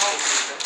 다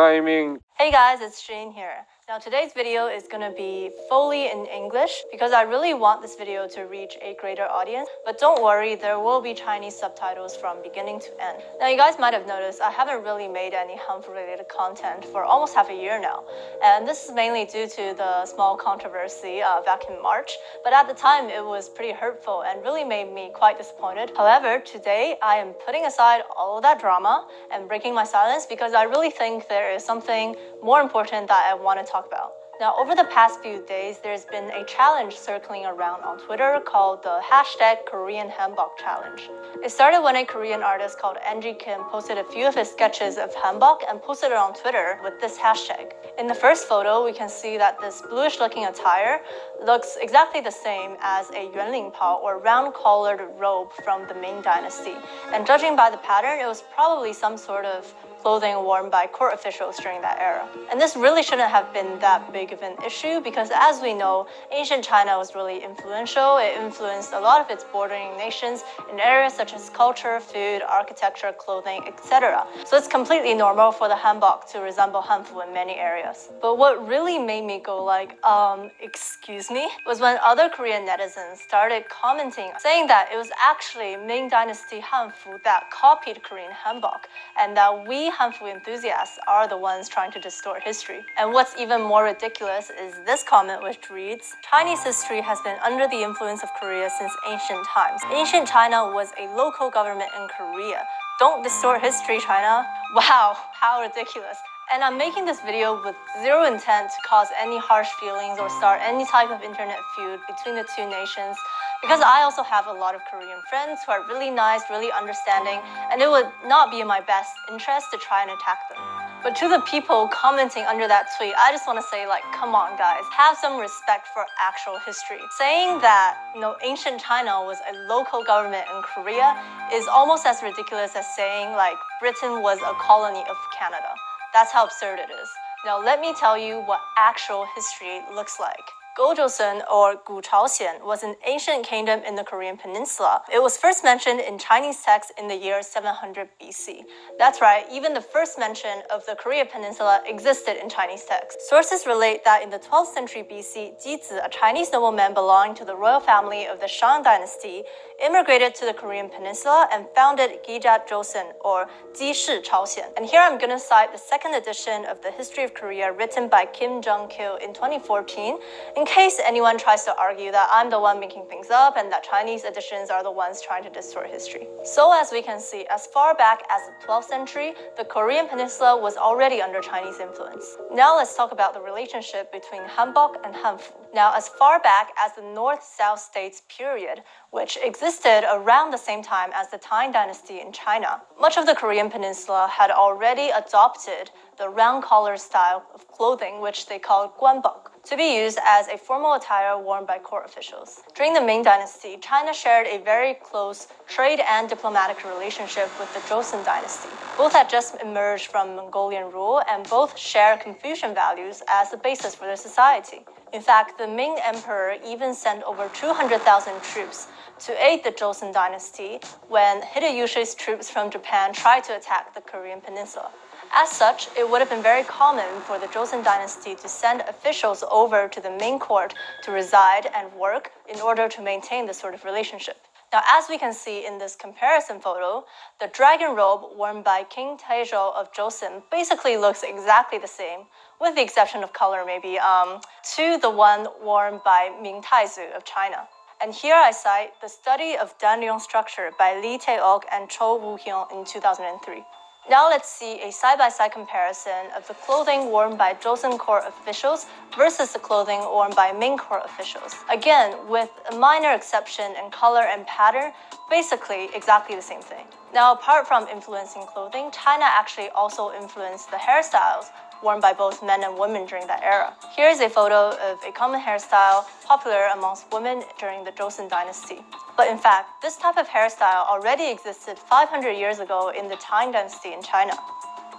I mean. Hey guys, it's Shane here. Now today's video is gonna be fully in English because I really want this video to reach a greater audience. But don't worry, there will be Chinese subtitles from beginning to end. Now you guys might have noticed I haven't really made any Hanfu related content for almost half a year now. And this is mainly due to the small controversy uh, back in March. But at the time it was pretty hurtful and really made me quite disappointed. However, today I am putting aside all of that drama and breaking my silence because I really think there is something more important that I want to talk about. Now, over the past few days, there's been a challenge circling around on Twitter called the hashtag Korean Hanbok Challenge. It started when a Korean artist called Angie Kim posted a few of his sketches of hanbok and posted it on Twitter with this hashtag. In the first photo, we can see that this bluish looking attire looks exactly the same as a yuanling pao or round collared robe from the Ming Dynasty. And judging by the pattern, it was probably some sort of clothing worn by court officials during that era. And this really shouldn't have been that big of an issue because as we know, ancient China was really influential. It influenced a lot of its bordering nations in areas such as culture, food, architecture, clothing, etc. So it's completely normal for the hanbok to resemble hanfu in many areas. But what really made me go like, um, excuse me, was when other Korean netizens started commenting saying that it was actually Ming Dynasty hanfu that copied Korean hanbok and that we Hanfu enthusiasts are the ones trying to distort history. And what's even more ridiculous is this comment which reads, Chinese history has been under the influence of Korea since ancient times. Ancient China was a local government in Korea. Don't distort history, China. Wow, how ridiculous. And I'm making this video with zero intent to cause any harsh feelings or start any type of internet feud between the two nations because I also have a lot of Korean friends who are really nice, really understanding, and it would not be in my best interest to try and attack them. But to the people commenting under that tweet, I just want to say like, come on guys, have some respect for actual history. Saying that, you know, ancient China was a local government in Korea is almost as ridiculous as saying like Britain was a colony of Canada. That's how absurd it is. Now let me tell you what actual history looks like. Gojoseon or Gu Chaoxian was an ancient kingdom in the Korean peninsula. It was first mentioned in Chinese texts in the year 700 BC. That's right, even the first mention of the Korea peninsula existed in Chinese texts. Sources relate that in the 12th century BC, Jizi, a Chinese nobleman belonging to the royal family of the Shang dynasty, immigrated to the Korean peninsula and founded Gija Joseon or Jizi Chaoxian. And here I'm gonna cite the second edition of the History of Korea written by Kim Jung-kil in 2014 in case anyone tries to argue that I'm the one making things up and that Chinese editions are the ones trying to distort history. So as we can see, as far back as the 12th century, the Korean peninsula was already under Chinese influence. Now let's talk about the relationship between Hanbok and Hanfu. Now as far back as the North-South states period, which existed around the same time as the Tang dynasty in China. Much of the Korean peninsula had already adopted the round collar style of clothing, which they called guanbok, to be used as a formal attire worn by court officials. During the Ming dynasty, China shared a very close trade and diplomatic relationship with the Joseon dynasty. Both had just emerged from Mongolian rule and both share Confucian values as the basis for their society. In fact, the Ming emperor even sent over 200,000 troops to aid the Joseon dynasty when Hideyoshi's troops from Japan tried to attack the Korean peninsula. As such, it would have been very common for the Joseon dynasty to send officials over to the Ming court to reside and work in order to maintain this sort of relationship. Now, as we can see in this comparison photo, the dragon robe worn by King Taizhou of Joseon basically looks exactly the same, with the exception of color maybe, um, to the one worn by Ming Taizu of China. And here I cite the study of Danryong structure by Lee Tae-ok and Cho Woo-hyung in 2003. Now let's see a side-by-side comparison of the clothing worn by Joseon court officials versus the clothing worn by Ming court officials. Again, with a minor exception in color and pattern, basically exactly the same thing. Now, apart from influencing clothing, China actually also influenced the hairstyles worn by both men and women during that era. Here is a photo of a common hairstyle popular amongst women during the Joseon dynasty. But in fact, this type of hairstyle already existed 500 years ago in the Tang dynasty in China.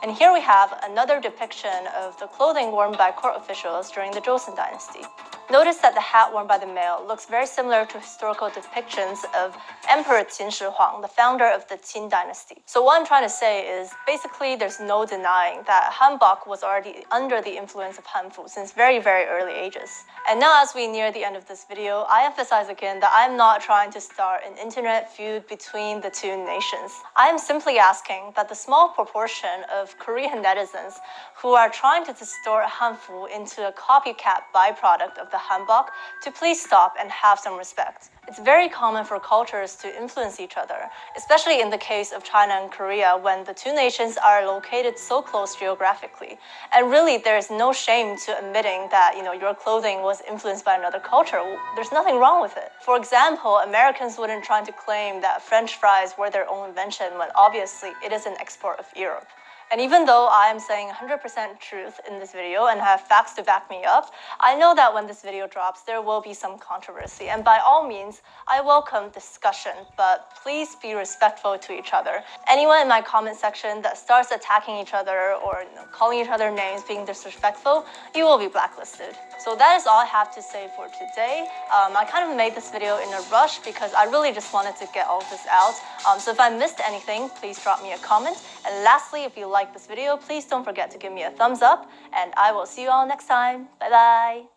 And here we have another depiction of the clothing worn by court officials during the Joseon dynasty. Notice that the hat worn by the male looks very similar to historical depictions of Emperor Qin Shi Huang, the founder of the Qin dynasty. So what I'm trying to say is basically there's no denying that hanbok was already under the influence of hanfu since very, very early ages. And now as we near the end of this video, I emphasize again that I'm not trying to start an internet feud between the two nations. I am simply asking that the small proportion of Korean netizens who are trying to distort hanfu into a copycat byproduct of the hanbok to please stop and have some respect. It's very common for cultures to influence each other, especially in the case of China and Korea when the two nations are located so close geographically. And really, there's no shame to admitting that, you know, your clothing was influenced by another culture. There's nothing wrong with it. For example, Americans wouldn't try to claim that French fries were their own invention when obviously it is an export of Europe. And even though I am saying 100% truth in this video and have facts to back me up, I know that when this video drops, there will be some controversy. And by all means, I welcome discussion, but please be respectful to each other. Anyone in my comment section that starts attacking each other or you know, calling each other names, being disrespectful, you will be blacklisted. So that is all I have to say for today. Um, I kind of made this video in a rush because I really just wanted to get all this out. Um, so if I missed anything, please drop me a comment. And lastly, if you like this video, please don't forget to give me a thumbs up and I will see you all next time. Bye bye.